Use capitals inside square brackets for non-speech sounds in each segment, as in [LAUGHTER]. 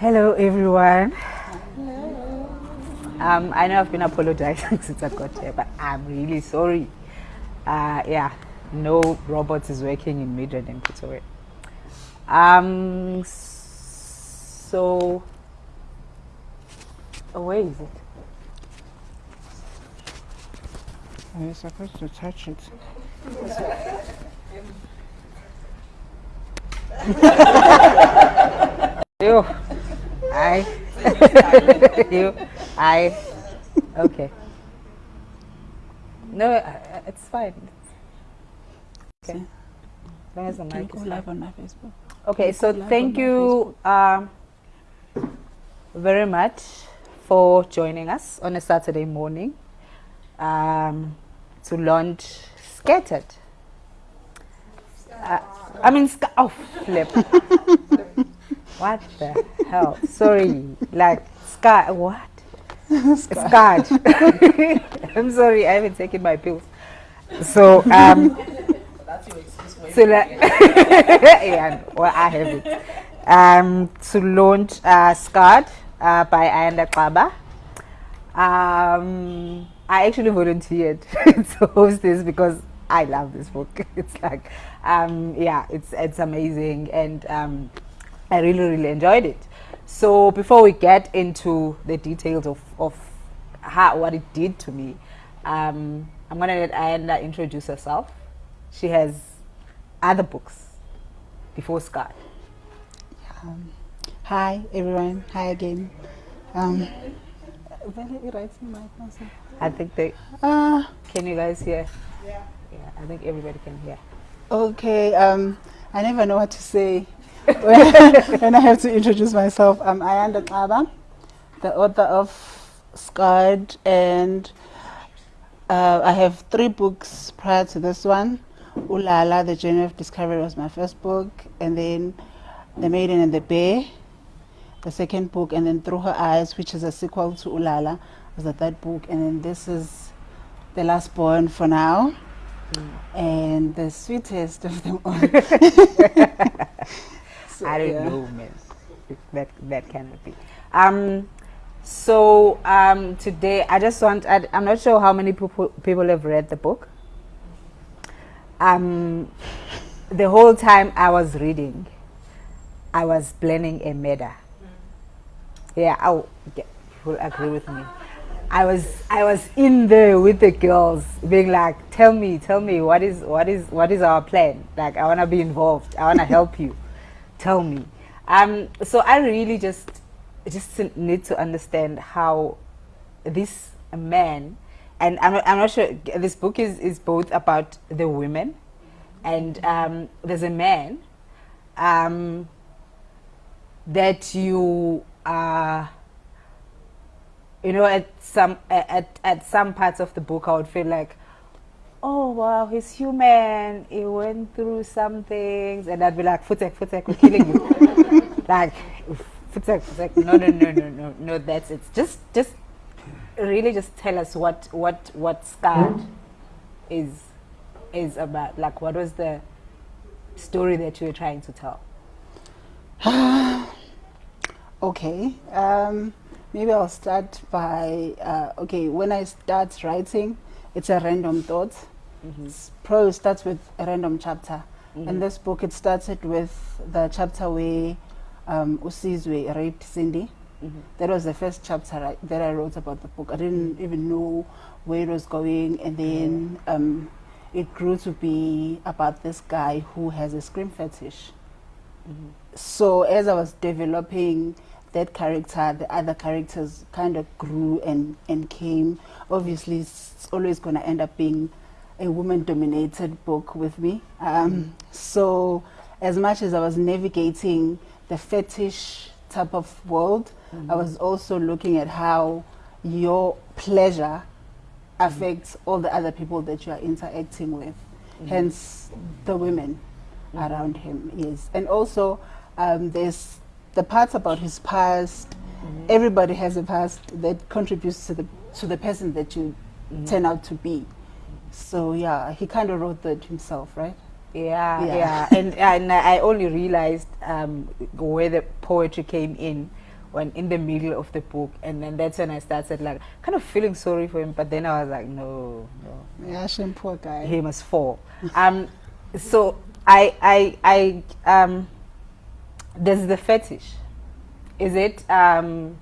Hello, everyone. Hello. Um, I know I've been apologizing [LAUGHS] since I got here, but I'm really sorry. Uh, yeah, no robots is working in Midrand and Pretoria. Um, so, oh, where is it? You're supposed to touch it. [LAUGHS] you, I, [LAUGHS] you, I, okay. No, uh, it's fine. Okay. As long as the mic is live on my Facebook? Okay, so thank you um, very much for joining us on a Saturday morning um, to launch Scattered. Uh, I mean, sc- oh, flip. [LAUGHS] what the hell? Sorry, like, scar, what? [LAUGHS] Scarred. [LAUGHS] I'm sorry, I haven't taken my pills. So, um, so like, [LAUGHS] yeah, well, I have it. Um, to launch uh, Scarred uh, by Ayanda Kaba. Um, I actually volunteered to host this because I love this book. It's like, um, yeah, it's it's amazing, and um, I really really enjoyed it. So before we get into the details of of how what it did to me, um, I'm gonna let Ayanda introduce herself. She has other books before Scarred. Um, hi, everyone. Hi again. Um, i-right mic also. I think they Uh, can you guys hear? Yeah. Yeah, I think everybody can hear. okay, um, I never know what to say when, I have to introduce myself. I'm Ayanda Kaba, the author of Scarred, and uh, I have three books prior to this one. Ulala, The Journey of Discovery was my first book, and then The Maiden and the Bear, the second book, and then Through Her Eyes, which is a sequel to Ulala, was the third book, and then this is The Last Born for now, and the sweetest of them all. [LAUGHS] [LAUGHS] So, I don't yeah. know, man. That that cannot be. Um, so um, today I just want. I, I'm not sure how many people people have read the book. Um, the whole time I was reading, I was planning a murder. Yeah, I yeah, will agree with me. I was I was in there with the girls, being like, "Tell me, tell me, what is what is what is our plan? Like, I want to be involved. I want to help you. Tell me." Um, so I really just just need to understand how this man, and I'm not, I'm not sure. This book is is both about the women, and um, there's a man. Um, that you are you know at some at, at some parts of the book i would feel like oh wow he's human he went through some things and i'd be like futek futek we're killing you [LAUGHS] like futek futek no no no no no no that's it just just really just tell us what what what scarred is is about like what was the story that you were trying to tell [SIGHS] Okay. Um, maybe I'll start by uh, okay. When I start writing, it's a random thought. Mm-hmm. S- Prose starts with a random chapter. Mm-hmm. In this book, it started with the chapter where um, Usizwe raped Cindy. Mm-hmm. That was the first chapter I, that I wrote about the book. I didn't even know where it was going, and then um, it grew to be about this guy who has a scream fetish so as I was developing that character, the other characters kind of grew and, and came. Obviously, it's always going to end up being a woman-dominated book with me. Um, mm. So as much as I was navigating the fetish type of world, I mm. was also looking at how your pleasure affects all the other people that you are interacting with. Mm. Hence, the women around him is and also um, there's the parts about his past. Mm-hmm. Everybody has a past that contributes to the to the person that you mm-hmm. turn out to be so yeah he kind of wrote that himself right Yeah, Yeah. yeah, and [LAUGHS] and I only realized um, where the poetry came in when in the middle of the book, and then that's when I started like kind of feeling sorry for him. But then I was like, no, no, Yeah, shame, poor guy. he must fall. [LAUGHS] um, so I, I, I, um, there's the fetish. Is it? Um,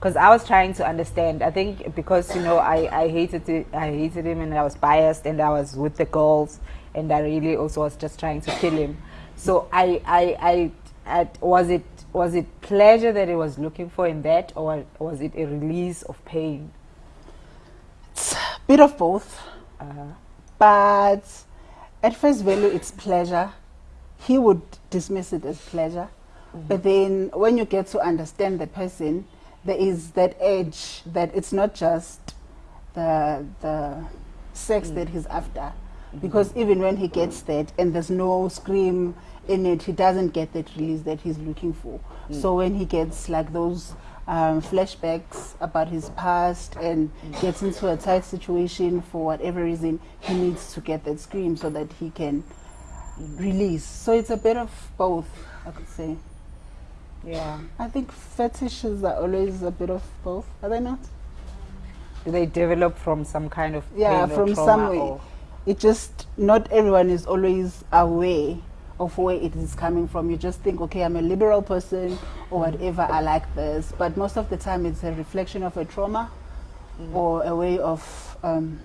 because I was trying to understand. I think because you know I, I hated it, I hated him, and I was biased, and I was with the girls, and I really also was just trying to kill him. So I I, I, I was it was it pleasure that he was looking for in that, or was it a release of pain? It's a Bit of both. Uh, But at first value, it's pleasure. He would dismiss it as pleasure. But then when you get to understand the person, there is that edge that it's not just the, the sex that mm. he's after. Mm-hmm. Because even when he gets mm. that and there's no scream in it, he doesn't get that release that he's looking for. Mm. So when he gets like those um, flashbacks about his past and gets into a tight situation for whatever reason, he needs to get that scream so that he can release. So it's a bit of both, I could say. Yeah. I think fetishes are always a bit of both, are they not? Do they develop from some kind of Yeah, from somewhere. or- It just, not everyone is always aware of where it is coming from. You just think, okay, I'm a liberal person or whatever, I like this. But most of the time, it's a reflection of a trauma or a way of um,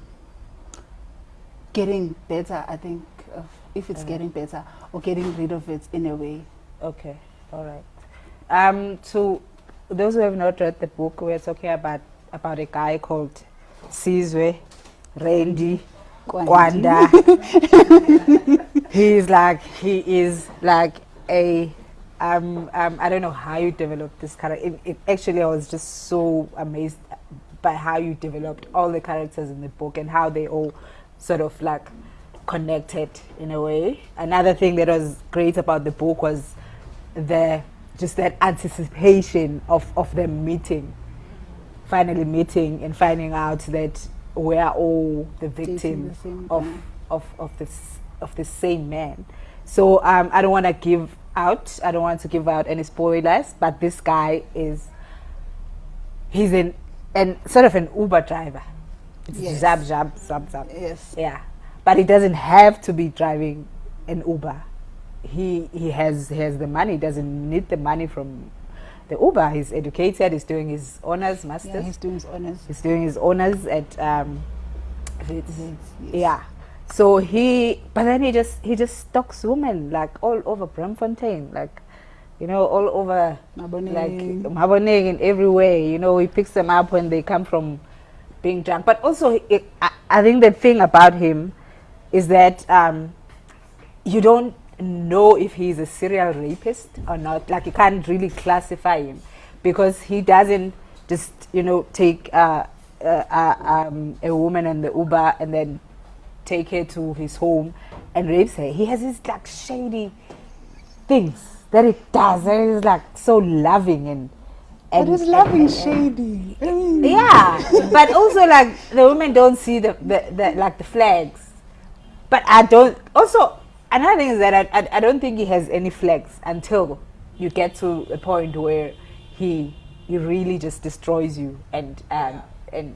getting better, I think, of if it's Yeah. getting better or getting rid of it in a way. Okay, all right. Um, to those who have not read the book, we're talking about about a guy called Sizwe Randy Kwanda. [LAUGHS] He's like he is like a um, um I don't know how you developed this character. It, it actually I was just so amazed by how you developed all the characters in the book and how they all sort of like connected in a way. Another thing that was great about the book was the just that anticipation of, of them meeting, finally meeting and finding out that we are all the victims the of, of, of this of the same man. So um, I don't want to give out. I don't want to give out any spoilers. But this guy is he's an an sort of an Uber driver. It's Yes. zap zap zap zap. Yes. Yeah, but he doesn't have to be driving an Uber. He he has he has the money. He doesn't need the money from the Uber. He's educated. He's doing his honors, masters. Yeah, he's doing his honors. he's doing his honors at um. Yes. Yeah. So he, but then he just he just stalks women like all over Braamfontein, like you know, all over like Maboneng. Maboneng in every way. You know, he picks them up when they come from being drunk. But also, he, I, I think the thing about him is that um, you don't know if he's a serial rapist or not. Like you can't really classify him because he doesn't just you know take uh, uh, uh, um, a woman on the Uber and then take her to his home and rapes her. He has these like shady things that he does. And he's like so loving and. And he's and- loving and- shady. Mean, yeah, but also like the women don't see the, the, the like the flags. But I don't. Also, another thing is that I, I I don't think he has any flags until you get to a point where he he really just destroys you and um and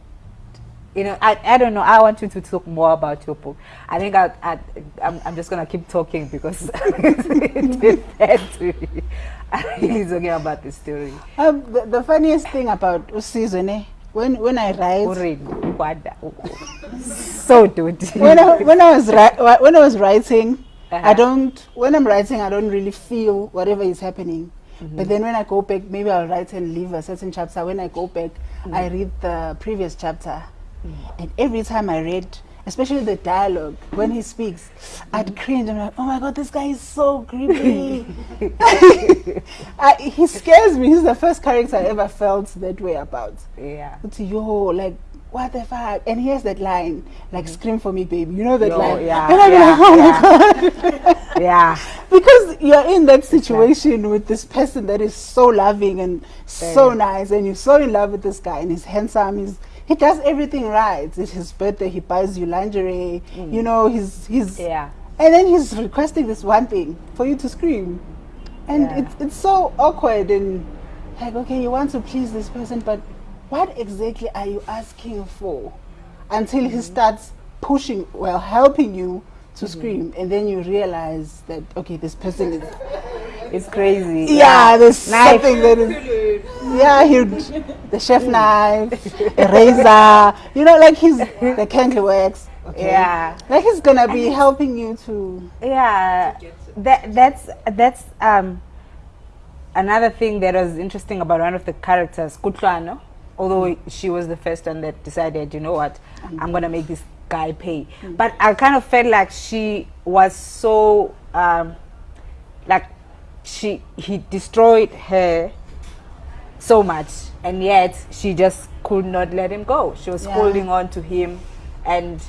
you know I, I don't know. I want you to talk more about your book. I think I, I I'm, I'm just gonna keep talking because [LAUGHS] it is bad to me. [LAUGHS] I'm really talking about the story. Um, the, the funniest thing about Usizwe, eh, when when I write, [LAUGHS] so dude when I, when I was when I was writing, Uh-huh. I don't when I'm writing I don't really feel whatever is happening. Mm-hmm. But then when I go back, maybe I'll write and leave a certain chapter. When I go back, mm. I read the previous chapter, mm. and every time I read, especially the dialogue when he speaks, I'd mm-hmm. cringe. I'm like, oh my god, this guy is so creepy. [LAUGHS] [LAUGHS] I, he scares me. He's the first character I ever felt that way about. yeah It's yo, like what the fuck? And here's that line, like scream for me, baby. You know that Yo, line? yeah, and I'm yeah, like, oh my god. [LAUGHS] yeah [LAUGHS] because you're in that situation with this person that is so loving and so nice, and you're so in love with this guy, and he's handsome. He's he does everything right. It's his birthday. He buys you lingerie. You know, he's he's Mm. yeah and then he's requesting this one thing for you to scream, and Yeah. it's it's so awkward and like, okay, you want to please this person, but what exactly are you asking for? Until he starts pushing, well, helping you to scream, and then you realize that okay, this person is [LAUGHS] It's crazy. yeah, there's Knife. something that is yeah, he the chef knife, [LAUGHS] a razor, you know, like he's the candle works. Okay. Yeah. like he's gonna be helping you to Yeah, that that's that's um another thing that was interesting about one of the characters, Kutlwano. Although she was the first one that decided, you know what, I'm gonna make this guy pay. But I kind of felt like she was so um like she he destroyed her so much and yet she just could not let him go. She was Yeah. holding on to him and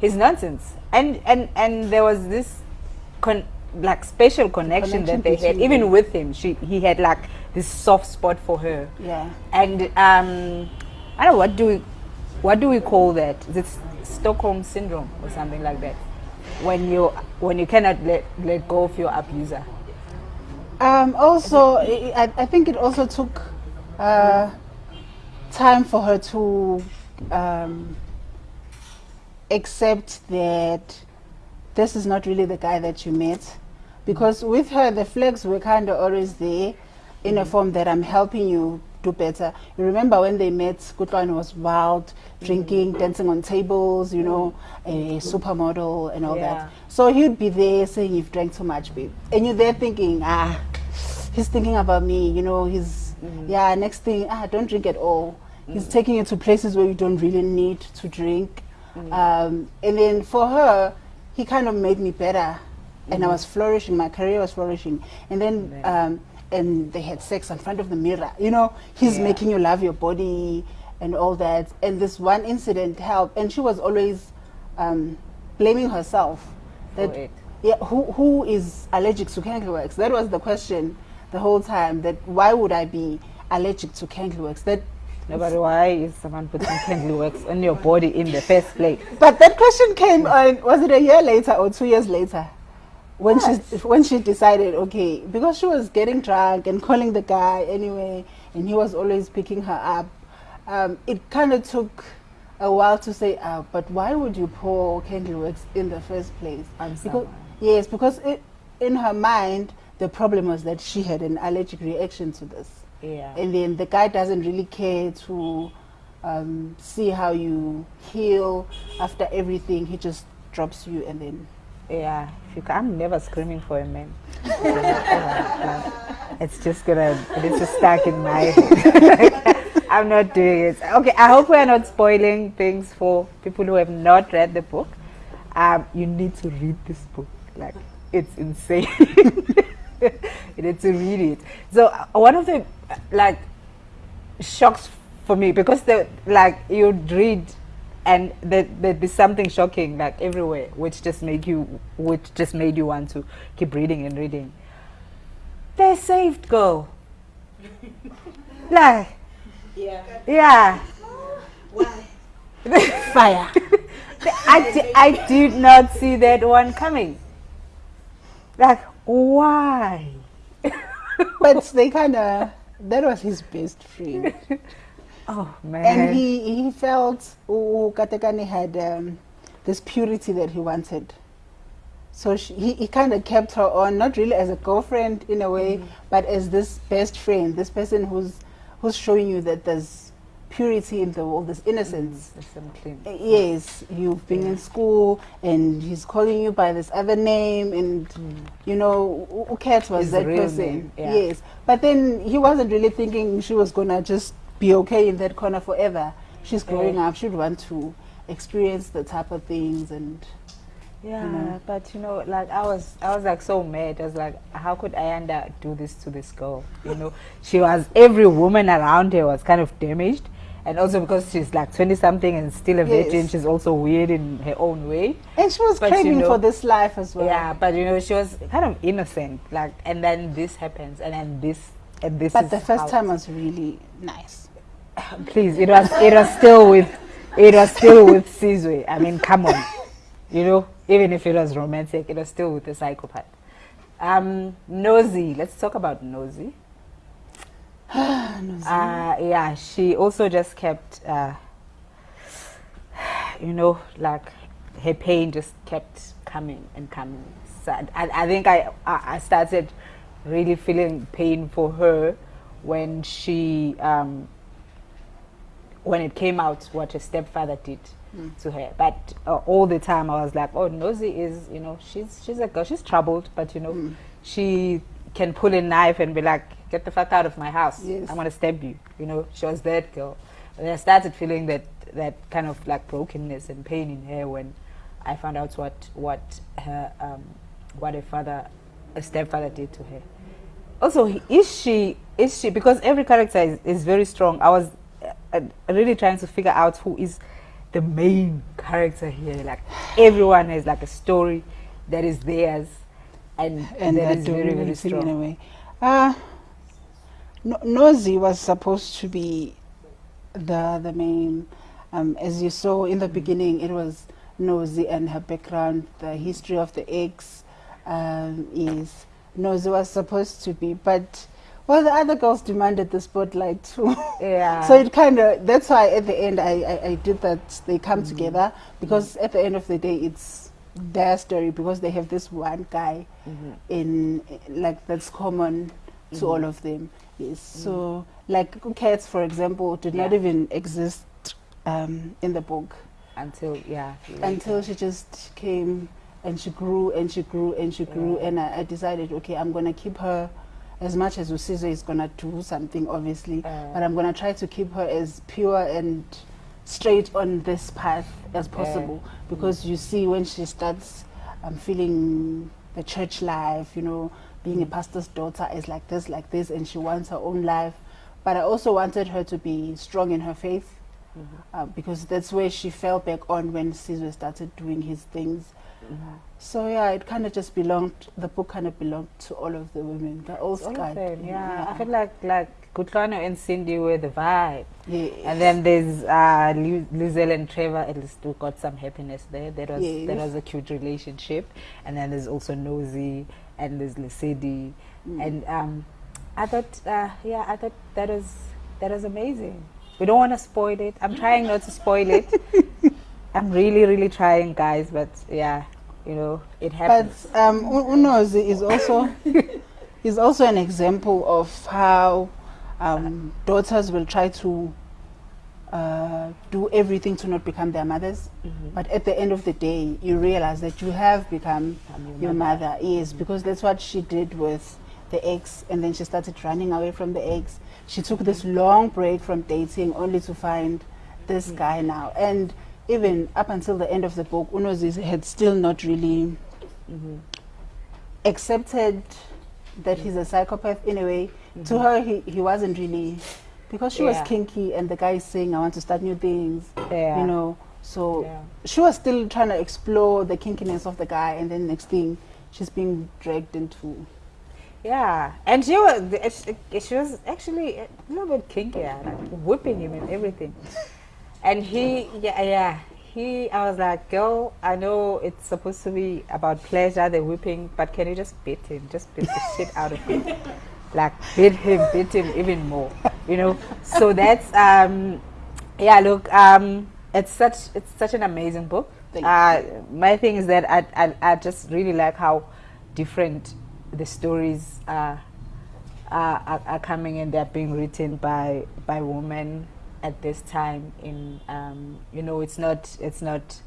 his nonsense. And and and there was this con- like special connection, connection that they had. even with him she he had like this soft spot for her yeah. and um i don't know what do we what do we call that is it stockholm syndrome or something like that when you when you cannot let let go of your abuser Um, also, I, I- I think it also took uh, time for her to um, accept that this is not really the guy that you met. Because with her, the flags were kind of always there in a form that I'm helping you do better. You remember when they met, Gutwan was wild, drinking, dancing on tables, you know, a supermodel and all Yeah. that. So he'd be there saying, You've drank too much, babe. And you're there thinking, Ah, he's thinking about me, you know, he's, yeah, next thing, ah, don't drink at all. He's taking you to places where you don't really need to drink. Um, and then for her, he kind of made me better. And I was flourishing, my career was flourishing. And then, um, and they had sex in front of the mirror. You know, he's Yeah. making you love your body and all that. And this one incident helped. And she was always um, blaming herself. That, yeah, who, who is allergic to candleworks? That was the question the whole time. That why would I be allergic to candleworks? That no but why is someone putting candle wax on your body in the first place But that question came on. Was it a year later or two years later? When she [LAUGHS] when she decided, okay, because she was getting drunk and calling the guy anyway, and he was always picking her up. Um, it kind of took a while to say, uh, but why would you pour candle wax in the first place? On because, someone. yes, because it, in her mind, the problem was that she had an allergic reaction to this yeah and then the guy doesn't really care to um, see how you heal after everything. He just drops you and then Yeah, you I'm never screaming for a man. [LAUGHS] It's just gonna, it's just stuck in my head. [LAUGHS] I'm not doing it. Okay, I hope we are not spoiling things for people who have not read the book. Um, you need to read this book. Like, it's insane. [LAUGHS] you need to read it. So, uh, one of the, uh, like, shocks for me because the like you'd read and there, there'd be something shocking like everywhere which just make you which just made you want to keep reading and reading they saved girl like Yeah. yeah Why? [LAUGHS] fire. I, di- I did not see that one coming like why but they kind of that was his best friend, [LAUGHS] oh man and he he felt oh, Katekani had um, this purity that he wanted. So she, he, he kind of kept her on, not really as a girlfriend in a way, but as this best friend, this person who's who's showing you that there's purity in the world, there's innocence. Uh, Yes, you've been in school and he's calling you by this other name, and you know, who- cares was His that person? yeah. Yes, but then he wasn't really thinking she was gonna just be okay in that corner forever. She's growing Yeah. up, she'd want to experience the type of things, and Yeah, know. but you know, like I was, I was like so mad. I was like, how could Ayanda do this to this girl? You know, [LAUGHS] she was every woman around her was kind of damaged, and also because she's like twenty something and still a virgin, Yes. she's also weird in her own way. and she was But you craving know- for this life as well. Yeah, but you know, she was kind of innocent. Like, and then this happens, and then this, and this. But the first time was really nice. Please, it was, it was still with, it was still with Sizwe. I mean, come on, you know, even if it was romantic, it was still with a psychopath. Um, Nozi, let's talk about Nozi. [SIGHS] Nozi. uh, yeah, she also just kept, uh, you know, like her pain just kept coming and coming. So I, I think I, I I started really feeling pain for her when she, um, when it came out what her stepfather did Mm. to her. But uh, all the time I was like, oh, Nozi is, you know, she's she's a girl, she's troubled, but you know, Mm. she can pull a knife and be like, get the fuck out of my house. Yes. I'm gonna stab you. You know, she was that girl. And I started feeling that that kind of like brokenness and pain in her when I found out what what her um, what her father, a stepfather did to her. Also, is she is she because every character is, is very strong. I was really trying to figure out who is the main character here. Like everyone has like a story that is theirs, and and that that is very very strong. in a way. Uh, no- Nozi was supposed to be the the main. Um, as you saw in the beginning, it was Nozi and her background, the history of the eggs um, is Nozi was supposed to be, but well, the other girls demanded the spotlight too. Yeah. [LAUGHS] so it kind of that's why at the end I, I, I did that they come Mm-hmm. together because at the end of the day it's their story because they have this one guy Mhm. in like that's common to Mm-hmm. all of them. Yes. So like cats, for example, did not even exist um, in the book until yeah until she just came and she grew and she grew and she grew Yeah. and I, I decided okay I'm gonna keep her as much as Usizwe is gonna do something obviously Uh, but I'm gonna try to keep her as pure and straight on this path as possible. Because you see when she starts um, feeling the church life you know being a pastor's daughter is like this like this and she wants her own life. But I also wanted her to be strong in her faith uh, because that's where she fell back on when Caesar started doing his things. So yeah, it kind of just belonged. The book kind of belonged to all of the women. They're all all of them, yeah. I feel like like Kutlwano and Cindy were the vibe. Yes. And then there's uh, Lizelle and Trevor. At least we got some happiness there. That was that was a cute relationship. And then there's also Nozi and there's Lesedi. Mm. And um, I thought, uh, yeah, I thought that was that was amazing. We don't want to spoil it. I'm trying not to spoil it. [LAUGHS] I'm really, really trying, guys. But yeah, you know, it happens. But um, Unozi is also [LAUGHS] is also an example of how um, daughters will try to uh, do everything to not become their mothers. Mhm. But at the end of the day, you realize that you have become I'm your mother. Yes, because that's what she did with the eggs, and then she started running away from the eggs. She took this long break from dating only to find this guy now. And even up until the end of the book, Unozi had still not really Mhm. accepted that he's a psychopath in a way. To her, he, he wasn't really, because she Mm-hmm. Yeah. was kinky and the guy is saying, I want to start new things, Yeah. you know. So she was still trying to explore the kinkiness of the guy, and then next thing, she's being dragged into. Yeah, and she was she- was actually a little bit kinky, like whipping him and everything. And he, yeah, yeah, he. I was like, girl, I know it's supposed to be about pleasure, the whipping, but can you just beat him? Just beat the shit out of him, [LAUGHS] like beat him, beat him even more, you know. So that's um, yeah. Look, um, it's such it's such an amazing book. Thank you. Uh, my thing is that I, I I just really like how different the stories are, are, are, are coming and they're being written by by women at this time in um, you know it's not it's not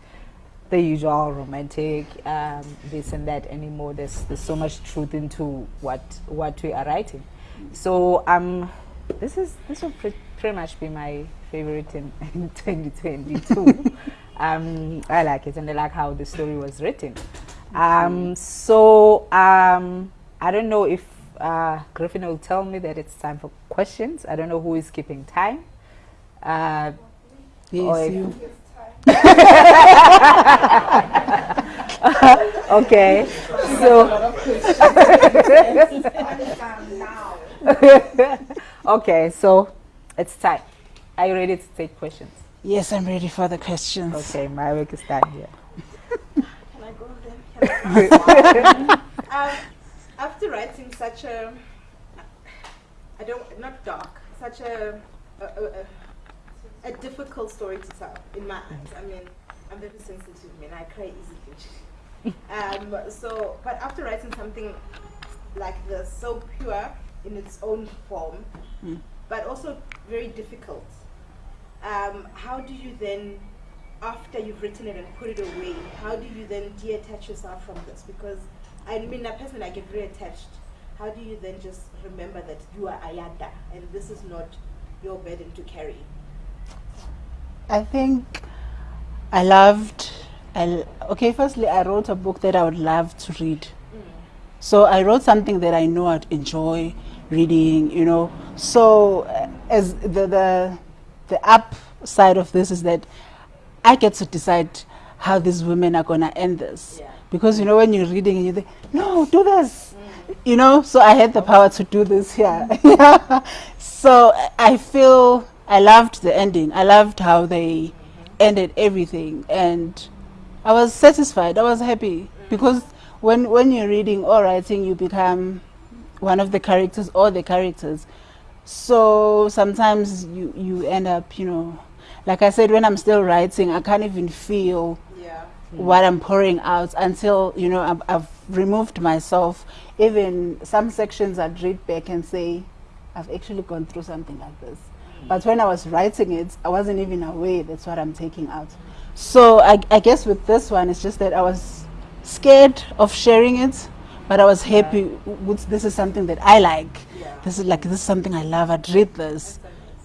the usual romantic um, this and that anymore. There's there's so much truth into what what we are writing. So um this is this will pre- pretty much be my favorite in, [LAUGHS] in 2022 [LAUGHS] um i like it and i like how the story was written. Um so um i don't know if uh griffin will tell me that it's time for questions. I don't know who is keeping time uh Or Yes, you. [LAUGHS] okay so [LAUGHS] okay so it's time are you ready to take questions Yes, I'm ready for the questions. okay my work is done here Can I go then? [LAUGHS] Um, after writing such a, I don't, not dark, such a a, a, a a difficult story to tell in my eyes. I mean, I'm very sensitive, man. I cry easily. [LAUGHS] um, so, but after writing something like this, so pure in its own form, Mm. but also very difficult, um, how do you then, after you've written it and put it away, how do you then detach yourself from this? Because I mean, I person I get very attached. How do you then just remember that you are Ayanda and this is not your burden to carry? I think I loved. I, okay, firstly, I wrote a book that I would love to read. So I wrote something that I know I'd enjoy reading, you know. So uh, as the the the upside of this is that I get to decide how these women are gonna end this. Yeah. Because you know when you're reading and you think, no, do this. You know, so I had the power to do this here. [LAUGHS] so I- I feel I loved the ending. I loved how they ended everything and I was satisfied. I was happy because when when you're reading or writing, you become one of the characters or the characters. So sometimes you you end up, you know, like I said, when I'm still writing, I can't even feel Yeah. what I'm pouring out until you know I've, I've removed myself. Even some sections I'd read back and say, I've actually gone through something like this. But when I was writing it, I wasn't even aware that's what I'm taking out. So I, I guess with this one, it's just that I was scared of sharing it, but I was happy. With, this is something that I like. Yeah. This is like this is something I love. I'd read this.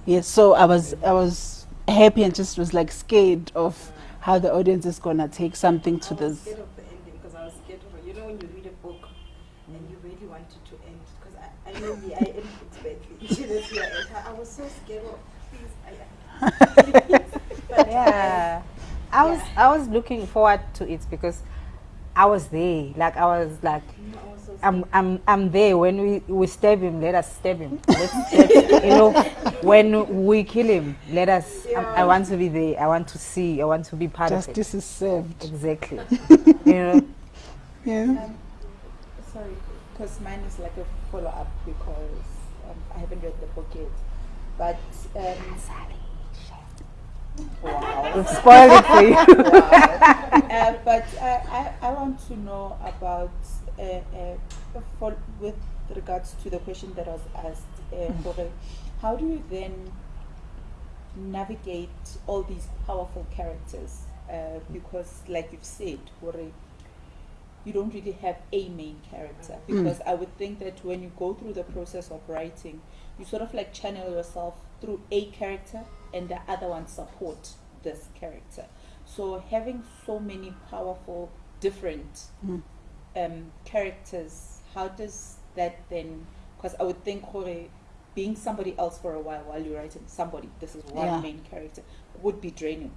Yes. So I was I was happy and just was like scared of how the audience is gonna take something to I was this. scared of the ending because I was scared of you know when you read a book and you really want it to end because I, I know me I end it badly. [LAUGHS] That's where I was so scared of please I. But, [LAUGHS] yeah. I was i was looking forward to it because i was there. Like i was like I was so I'm, I'm, I'm there. When we, we stab him let us stab him. Let's stab, you know when we kill him let us I, I want to be there. I want to see. I want to be part of it. Justice is served. exactly. [LAUGHS] You know? Yeah. Um, sorry, because mine is like a follow up because um, I haven't read the book yet. But um, wow. we've spoiled it for you [LAUGHS] uh, but I, I, I want to know about uh, uh, for, with regards to the question that was asked. Uh, Jorge, how do you then navigate all these powerful characters? Uh, because, like you've said, Jorge, you don't really have a main character. Because I would think that when you go through the process of writing, you sort of like channel yourself through a character and the other one support this character. So having so many powerful, different Mm. um, characters, how does that then? Because I would think Jorge, being somebody else for a while while you're writing somebody, this is one Yeah. main character, would be draining.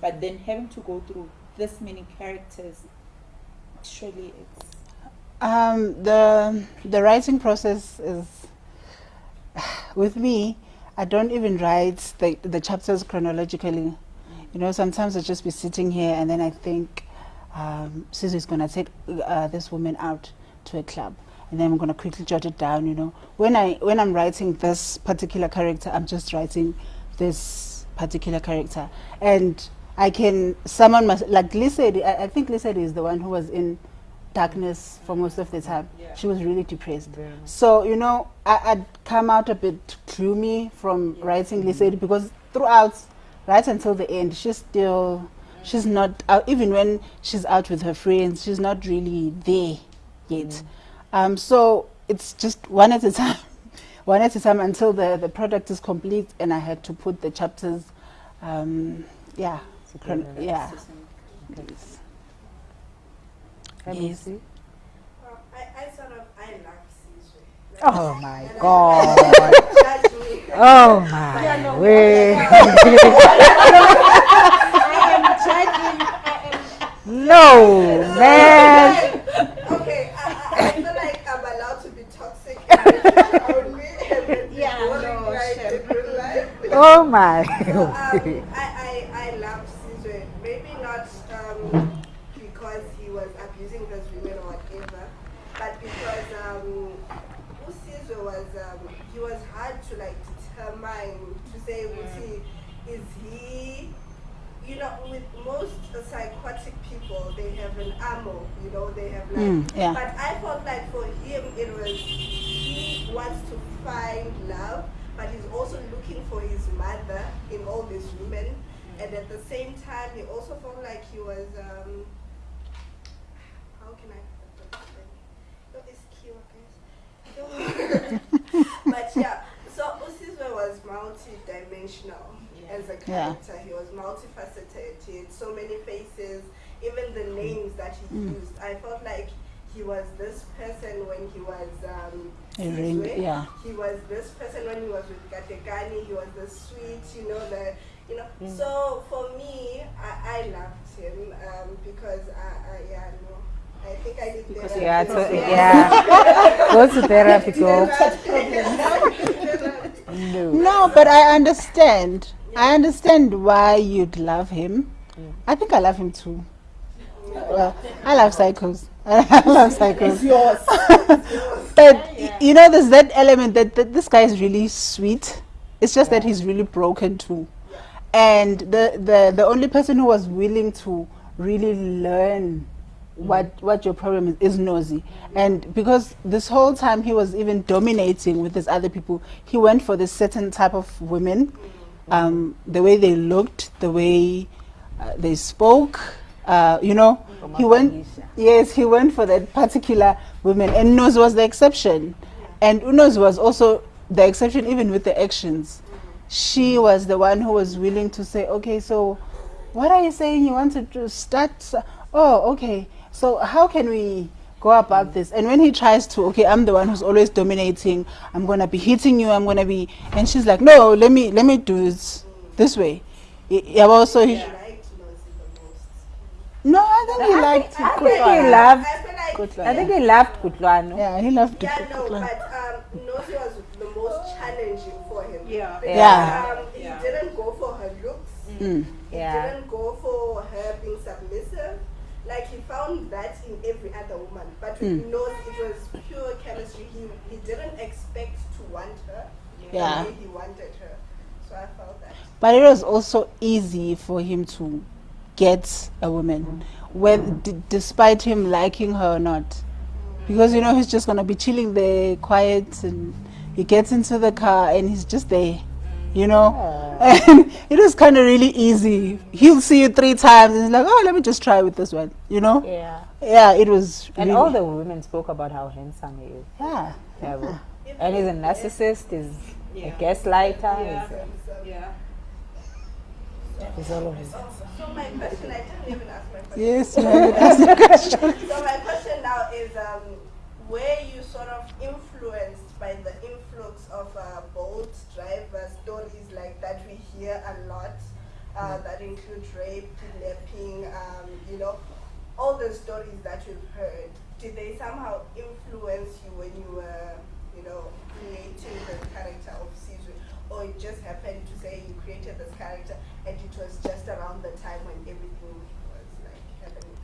But then having to go through this many characters, surely it's Um, the the writing process is [SIGHS] with me. I don't even write the the chapters chronologically. You know, sometimes I just be sitting here and then I think, um, is gonna take uh, this woman out to a club, and then I'm gonna quickly jot it down. You know, when I when I'm writing this particular character, I'm just writing this particular character, and I can summon my like Lesedi. I, I think Lesedi is the one who was in darkness for most of the time. Yeah. She was really depressed. Much. So, you know, I, I'd come out a bit gloomy from writing Lisette because throughout, right until the end, she's still, she's not, out, even when she's out with her friends, she's not really there yet. Um, so it's just one at a [LAUGHS] time, one at a time until the, the product is complete and I had to put the chapters, um, yeah, yeah. system. Let me Yes. see. I, I sort of I love Caesar. [LAUGHS] oh my god oh my way I am judging. I no man Okay, I, I, I feel like I'm allowed to be toxic around me and then be Yeah, no, like sure. in real life. oh my um, [LAUGHS] I, I, I love Caesar. Maybe not um, because he was abusing those women or whatever, but because um, who Caesar was, um, he was hard to like determine her mind to say, was he, is he, you know, with most psychotic people, they have an ammo, you know, they have like, Mm, yeah. but I felt like for him, it was, he wants to find love, but he's also looking for his mother in all these women. And at the same time, he also felt like he was, um, how can I put this? No, it's cute, guys. but yeah, so Usizwe was multi-dimensional as a Yeah. character. He was multifaceted. He had so many faces. Even the names that he Mm. used, I felt like he was this person when he was um, A ring, Sizwe. yeah. He was this person when he was with Katekani. He was the sweet, you know, the you know. Mm. So for me, I, I loved him um, because I, I yeah no. I think I need Because therapy. Yeah, to, Yeah. yeah. [LAUGHS] go to therapy, go. No. No, but I understand. I understand why you'd love him. I think I love him too. Well, I love cycles. [LAUGHS] I love psychos. [LAUGHS] but you know, there's that element that, that this guy is really sweet. It's just that he's really broken too. And the, the the only person who was willing to really learn what what your problem is is nosy and because this whole time he was even dominating with these other people he went for this certain type of women um, the way they looked the way uh, they spoke uh, you know he went yes he went for that particular woman. and Unos was the exception. And Unos was also the exception even with the actions. She was the one who was willing to say okay so what are you saying? You want to start oh okay. So how can we go about this? And when he tries to okay i'm the one who's always dominating. I'm gonna be hitting you. I'm gonna be and she's like no let me let me do it this way. Yeah well so he I liked Nozi the most. No i think he liked I Kutlwano. think he loved. I feel like Kutlwano. I think he loved Kutlwano. yeah he loved Yeah, it. no, but um, Nozi was the most challenging for him. Yeah. Because, Yeah. Um, he Yeah. didn't go for her looks. Mm. He Yeah. didn't go for her being submissive. Like he found that in every other woman, but with Mm. Nozi it was pure chemistry. He he didn't expect to want her Yeah. the way he wanted her. So I felt that. But it was also easy for him to get a woman, when, d- despite him liking her or not. Because, you know, he's just going to be chilling there, quiet, and he gets into the car and he's just there, you know. [LAUGHS] And it was kind of really easy. He'll see you three times and he's like, oh, let me just try with this one, you know. Yeah. Yeah, it was. And really- all the women spoke about how handsome he is. Yeah. Yeah. And he's a narcissist, he's a gaslighter, Yeah. He's all of it. So my question, I didn't even ask my question. Yes, you haven't asked the question. [LAUGHS] So my question now is, um, were you sort of influenced by the influx of uh, Bolt driver stories like that we hear a lot, uh, that include rape, kidnapping, um, you know, all the stories that you've heard? Did they somehow influence you when you were, you know, creating the character of Caesar? Or it just happened to say you created this character and it was just around the time when everything was like happening?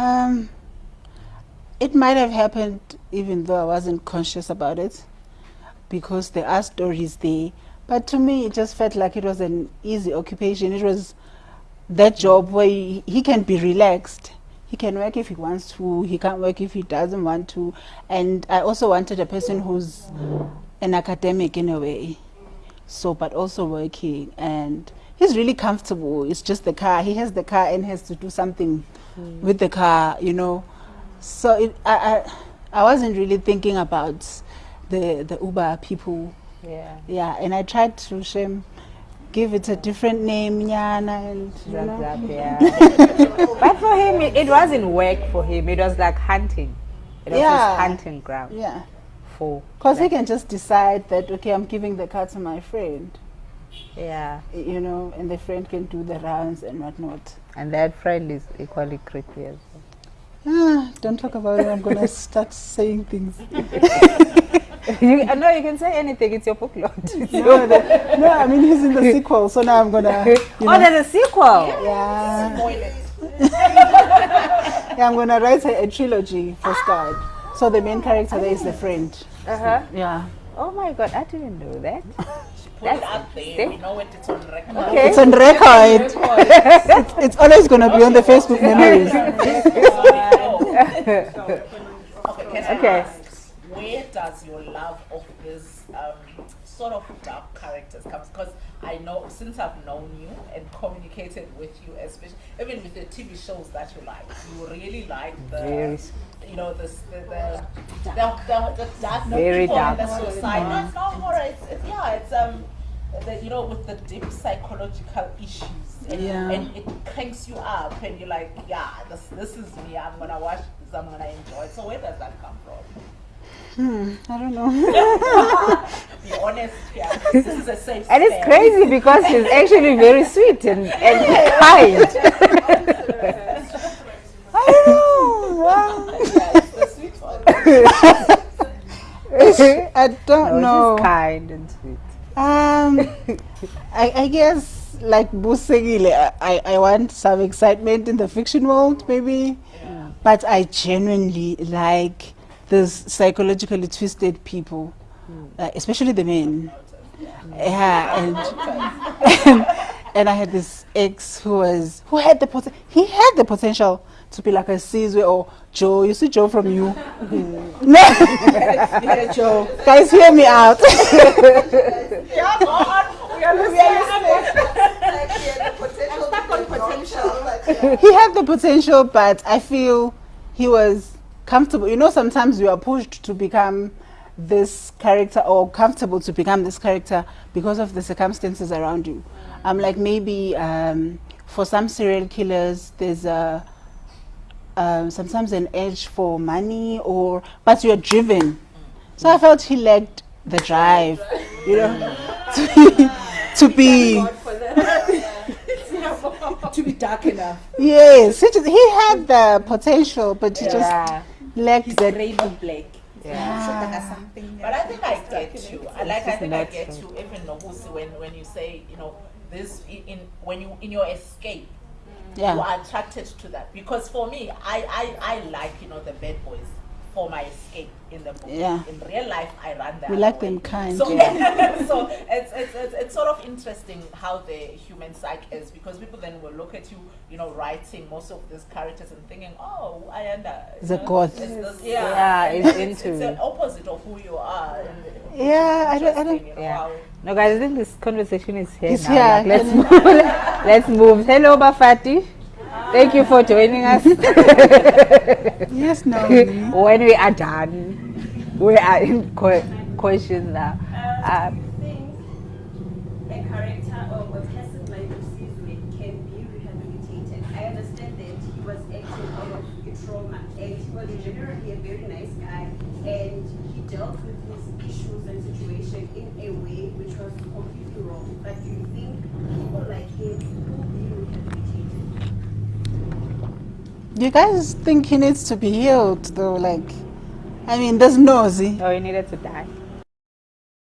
Um, it might have happened even though I wasn't conscious about it because there are stories there. But to me, it just felt like it was an easy occupation. It was that job where he, he can be relaxed. He can work if he wants to, he can't work if he doesn't want to. And I also wanted a person who's an academic in a way. So, but also working. And he's really comfortable. It's just the car. He has the car and has to do something with the car, you know. So it, I, I, I wasn't really thinking about the the Uber people. Yeah. Yeah, and I tried to shame, give it a different name, Nyana, and you Zap, know. zap, yeah. [LAUGHS] but for him, it, it wasn't work for him. It was like hunting. It was Yeah. his hunting ground Yeah, for. because he can just decide that okay, I'm giving the car to my friend, Yeah. you know, and the friend can do the rounds and whatnot. And that friend is equally creepy as well. Ah, don't talk about it. I'm gonna [LAUGHS] start saying things. [LAUGHS] you, uh, no, you can say anything. It's your book lot. [LAUGHS] No, the- no, I mean he's in the sequel, so now I'm gonna. You oh, there's a sequel. yeah. Yeah, I'm gonna write a, a trilogy for Scarred. So the main character there is the friend. Uh huh. Yeah. Oh my god, I didn't know that. Put it out there. see? We know it. It's on record. Okay. It's on record. it's, [LAUGHS] it's always going to be on the Facebook memories. [LAUGHS] okay, Okay. ask, where does your love of this um, sort of dark characters comes? Because I know since I've known you and communicated with you, especially even with the TV shows that you like, you really like the, Very s- you know, the s- the the, the, the, the dark Very people dark. in the society. No, it's not horror. It's, it's yeah, it's um. The, you know, with the deep psychological issues, and, Yeah. and it cranks you up, and you're like, yeah, this this is me. I'm gonna watch this. I'm gonna enjoy it. So where does that come from? Hmm, I don't know. [LAUGHS] Be honest here. This is a safe And it's crazy because she's actually very sweet and, and kind. [LAUGHS] I don't know. Well, [LAUGHS] Yeah, it's the sweet one. I don't no, know. she's kind and sweet. Um, I, I guess like Busegile, I, I want some excitement in the fiction world, maybe. But I genuinely like these psychologically twisted people, hmm. uh, especially the men. Hmm. Yeah, and, and [LAUGHS] and I had this ex who was who had the pot- he had the potential to be like a Caesar or Joe. You see Joe from you. no, hmm. [LAUGHS] Yeah, Joe. guys, hear me out. Yeah. We are [LAUGHS] like he had the potential to be a potential, but he had the potential, but I feel he was comfortable. You know, sometimes you are pushed to become this character or comfortable to become this character because of the circumstances around you. I'm like maybe um, for some serial killers, there's a um, sometimes an edge for money or but you're driven. So I felt he lacked the drive, you know, [LAUGHS] to be, to be [LAUGHS] to be dark enough. yes. He, he had the potential, but he just Yeah. lacked He's that. Rainbow Black. Yeah. So that has something. But I think I get you. I like. I think I get you. Even Nobusi, when when you say, you know, this in, in when you in your escape, you are attracted to that. Because for me, I I, I like you know the bad boys for my escape in the book. Yeah. In real life, I run them. We like them kind, So, yeah. [LAUGHS] so it's, it's, it's, it's sort of interesting how the human psyche is because people then will look at you, you know, writing most of these characters and thinking, oh, I under. you The know, goth. it's yeah, Yeah, it's it's, into- it's an opposite of who you are. And Yeah, I don't- I don't- you know, Yeah. No, guys, I think this conversation is here It's now. here. Like, let's [LAUGHS] move. let's move. Hello, Bafati. Thank you for joining us. [LAUGHS] Yes, [LAUGHS] no. when we are done, we are in que- questions now. Uh, You guys think he needs to be healed, though? Like, I mean, there's nosy. oh, he needed to die.